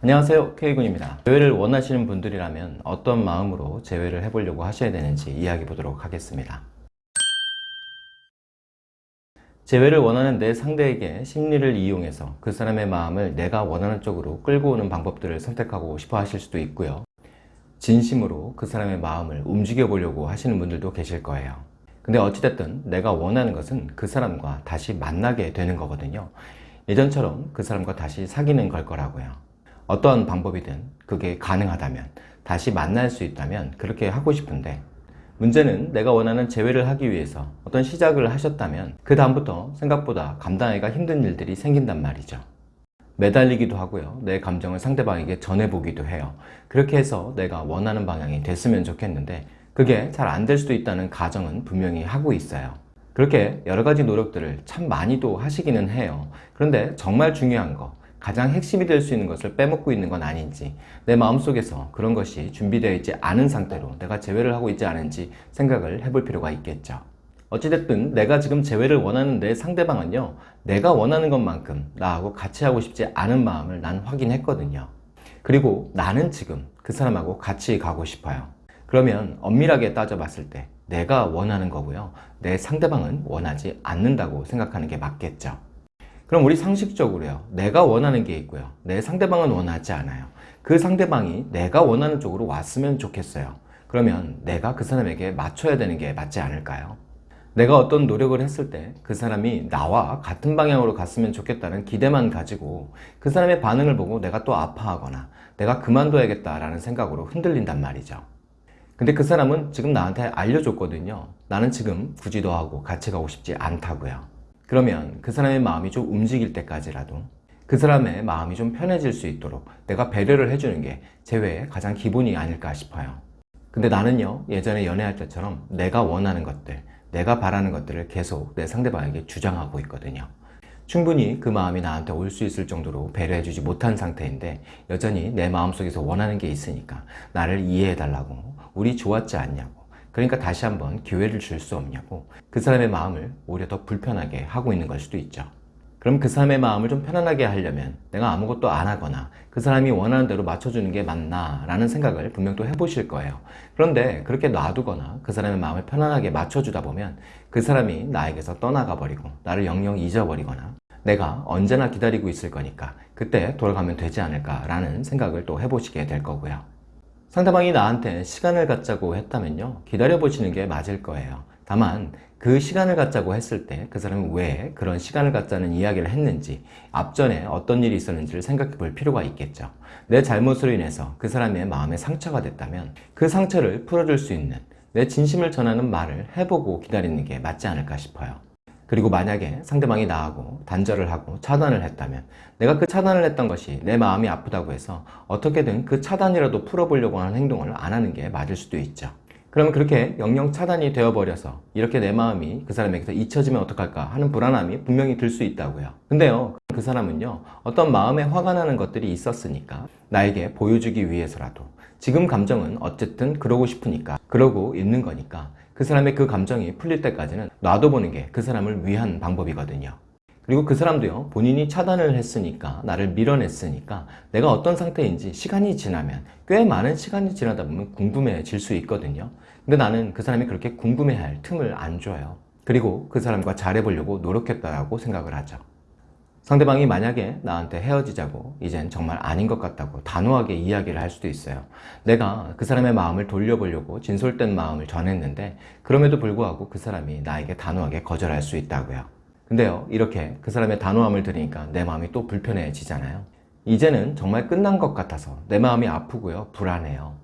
안녕하세요 K군입니다. 재회를 원하시는 분들이라면 어떤 마음으로 재회를 해보려고 하셔야 되는지 이야기 보도록 하겠습니다. 재회를 원하는 내 상대에게 심리를 이용해서 그 사람의 마음을 내가 원하는 쪽으로 끌고 오는 방법들을 선택하고 싶어 하실 수도 있고요. 진심으로 그 사람의 마음을 움직여 보려고 하시는 분들도 계실 거예요. 근데 어찌됐든 내가 원하는 것은 그 사람과 다시 만나게 되는 거거든요. 예전처럼 그 사람과 다시 사귀는 걸 거라고요 어떠한 방법이든 그게 가능하다면 다시 만날 수 있다면 그렇게 하고 싶은데 문제는 내가 원하는 재회를 하기 위해서 어떤 시작을 하셨다면 그 다음부터 생각보다 감당하기가 힘든 일들이 생긴단 말이죠. 매달리기도 하고요. 내 감정을 상대방에게 전해보기도 해요. 그렇게 해서 내가 원하는 방향이 됐으면 좋겠는데 그게 잘 안 될 수도 있다는 가정은 분명히 하고 있어요. 그렇게 여러 가지 노력들을 참 많이도 하시기는 해요. 그런데 정말 중요한 거 가장 핵심이 될 수 있는 것을 빼먹고 있는 건 아닌지 내 마음속에서 그런 것이 준비되어 있지 않은 상태로 내가 재회를 하고 있지 않은지 생각을 해볼 필요가 있겠죠. 어찌됐든 내가 지금 재회를 원하는 내 상대방은요 내가 원하는 것만큼 나하고 같이 하고 싶지 않은 마음을 난 확인했거든요. 그리고 나는 지금 그 사람하고 같이 가고 싶어요. 그러면 엄밀하게 따져봤을 때 내가 원하는 거고요. 내 상대방은 원하지 않는다고 생각하는 게 맞겠죠 그럼 우리 상식적으로요. 내가 원하는 게 있고요. 내 상대방은 원하지 않아요. 그 상대방이 내가 원하는 쪽으로 왔으면 좋겠어요. 그러면 내가 그 사람에게 맞춰야 되는 게 맞지 않을까요? 내가 어떤 노력을 했을 때 그 사람이 나와 같은 방향으로 갔으면 좋겠다는 기대만 가지고 그 사람의 반응을 보고 내가 또 아파하거나 내가 그만둬야겠다라는 생각으로 흔들린단 말이죠. 근데 그 사람은 지금 나한테 알려줬거든요. 나는 지금 굳이 너하고 같이 가고 싶지 않다고요 그러면 그 사람의 마음이 좀 움직일 때까지라도 그 사람의 마음이 좀 편해질 수 있도록 내가 배려를 해주는 게 재회의 가장 기본이 아닐까 싶어요. 근데 나는요 예전에 연애할 때처럼 내가 원하는 것들 내가 바라는 것들을 계속 내 상대방에게 주장하고 있거든요. 충분히 그 마음이 나한테 올 수 있을 정도로 배려해주지 못한 상태인데 여전히 내 마음속에서 원하는 게 있으니까 나를 이해해달라고 우리 좋았지 않냐고 그러니까 다시 한번 기회를 줄 수 없냐고 그 사람의 마음을 오히려 더 불편하게 하고 있는 걸 수도 있죠. 그럼 그 사람의 마음을 좀 편안하게 하려면 내가 아무것도 안 하거나 그 사람이 원하는 대로 맞춰주는 게 맞나 라는 생각을 분명 또 해보실 거예요. 그런데 그렇게 놔두거나 그 사람의 마음을 편안하게 맞춰주다 보면 그 사람이 나에게서 떠나가 버리고 나를 영영 잊어버리거나 내가 언제나 기다리고 있을 거니까 그때 돌아가면 되지 않을까 라는 생각을 또 해보시게 될 거고요 상대방이 나한테 시간을 갖자고 했다면요 기다려보시는 게 맞을 거예요. 다만 그 시간을 갖자고 했을 때 그 사람이 왜 그런 시간을 갖자는 이야기를 했는지 앞전에 어떤 일이 있었는지를 생각해 볼 필요가 있겠죠. 내 잘못으로 인해서 그 사람의 마음에 상처가 됐다면 그 상처를 풀어줄 수 있는 내 진심을 전하는 말을 해보고 기다리는 게 맞지 않을까 싶어요 그리고 만약에 상대방이 나하고 단절을 하고 차단을 했다면 내가 그 차단을 했던 것이 내 마음이 아프다고 해서 어떻게든 그 차단이라도 풀어보려고 하는 행동을 안 하는 게 맞을 수도 있죠 그러면 그렇게 영영 차단이 되어버려서 이렇게 내 마음이 그 사람에게서 잊혀지면 어떡할까 하는 불안함이 분명히 들 수 있다고요. 근데요 그 사람은요 어떤 마음에 화가 나는 것들이 있었으니까 나에게 보여주기 위해서라도 지금 감정은 어쨌든 그러고 싶으니까 그러고 있는 거니까 그 사람의 그 감정이 풀릴 때까지는 놔둬보는 게 그 사람을 위한 방법이거든요 그리고 그 사람도요 본인이 차단을 했으니까 나를 밀어냈으니까 내가 어떤 상태인지 시간이 지나면 꽤 많은 시간이 지나다 보면 궁금해질 수 있거든요. 근데 나는 그 사람이 그렇게 궁금해할 틈을 안 줘요. 그리고 그 사람과 잘해보려고 노력했다고 생각을 하죠. 상대방이 만약에 나한테 헤어지자고 이젠 정말 아닌 것 같다고 단호하게 이야기를 할 수도 있어요. 내가 그 사람의 마음을 돌려보려고 진솔된 마음을 전했는데 그럼에도 불구하고 그 사람이 나에게 단호하게 거절할 수 있다고요 근데요 이렇게 그 사람의 단호함을 들으니까 내 마음이 또 불편해지잖아요. 이제는 정말 끝난 것 같아서 내 마음이 아프고요 불안해요.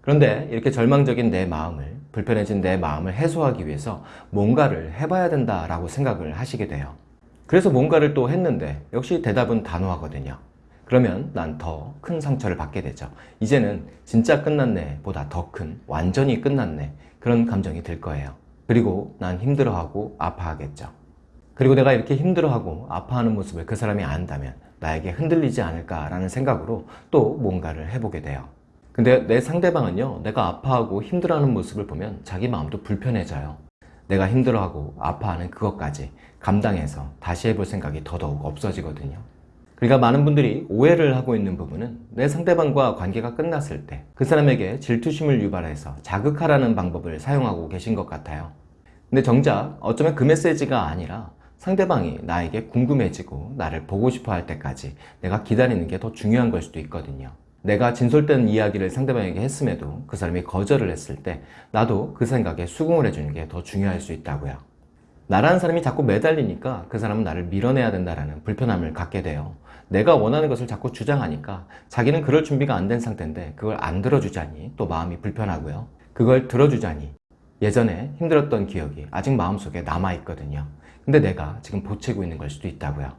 그런데 이렇게 절망적인 내 마음을 불편해진 내 마음을 해소하기 위해서 뭔가를 해봐야 된다라고 생각을 하시게 돼요. 그래서 뭔가를 또 했는데 역시 대답은 단호하거든요. 그러면 난 더 큰 상처를 받게 되죠. 이제는 진짜 끝났네 보다 더 큰 완전히 끝났네 그런 감정이 들 거예요. 그리고 난 힘들어하고 아파하겠죠 그리고 내가 이렇게 힘들어하고 아파하는 모습을 그 사람이 안다면 나에게 흔들리지 않을까라는 생각으로 또 뭔가를 해보게 돼요. 근데 내 상대방은요 내가 아파하고 힘들어하는 모습을 보면 자기 마음도 불편해져요. 내가 힘들어하고 아파하는 그것까지 감당해서 다시 해볼 생각이 더더욱 없어지거든요. 그러니까 많은 분들이 오해를 하고 있는 부분은 내 상대방과 관계가 끝났을 때 그 사람에게 질투심을 유발해서 자극하라는 방법을 사용하고 계신 것 같아요. 근데 정작 어쩌면 그 메시지가 아니라 상대방이 나에게 궁금해지고 나를 보고 싶어 할 때까지 내가 기다리는 게 더 중요한 걸 수도 있거든요. 내가 진솔된 이야기를 상대방에게 했음에도 그 사람이 거절을 했을 때 나도 그 생각에 수긍을 해주는 게 더 중요할 수 있다고요. 나라는 사람이 자꾸 매달리니까 그 사람은 나를 밀어내야 된다는 불편함을 갖게 돼요. 내가 원하는 것을 자꾸 주장하니까 자기는 그럴 준비가 안 된 상태인데 그걸 안 들어주자니 또 마음이 불편하고요. 그걸 들어주자니 예전에 힘들었던 기억이 아직 마음속에 남아있거든요. 근데 내가 지금 보채고 있는 걸 수도 있다고요.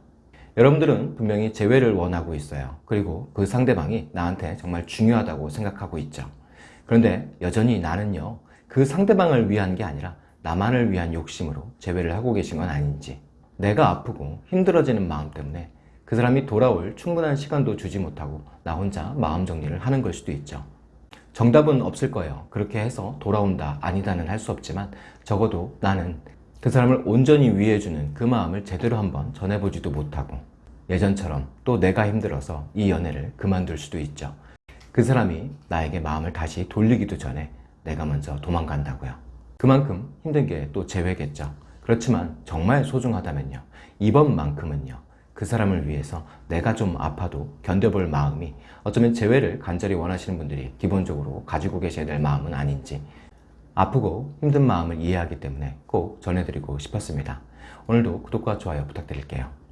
여러분들은 분명히 재회를 원하고 있어요. 그리고 그 상대방이 나한테 정말 중요하다고 생각하고 있죠. 그런데 여전히 나는요, 그 상대방을 위한 게 아니라 나만을 위한 욕심으로 재회를 하고 계신 건 아닌지, 내가 아프고 힘들어지는 마음 때문에 그 사람이 돌아올 충분한 시간도 주지 못하고 나 혼자 마음 정리를 하는 걸 수도 있죠. 정답은 없을 거예요. 그렇게 해서 돌아온다, 아니다는 할 수 없지만 적어도 나는 그 사람을 온전히 위해주는 그 마음을 제대로 한번 전해보지도 못하고 예전처럼 또 내가 힘들어서 이 연애를 그만둘 수도 있죠. 그 사람이 나에게 마음을 다시 돌리기도 전에 내가 먼저 도망간다고요. 그만큼 힘든 게또 재회겠죠. 그렇지만 정말 소중하다면요. 이번만큼은요. 그 사람을 위해서 내가 좀 아파도 견뎌볼 마음이 어쩌면 재회를 간절히 원하시는 분들이 기본적으로 가지고 계셔야 될 마음은 아닌지 아프고 힘든 마음을 이해하기 때문에 꼭 전해드리고 싶었습니다. 오늘도 구독과 좋아요 부탁드릴게요.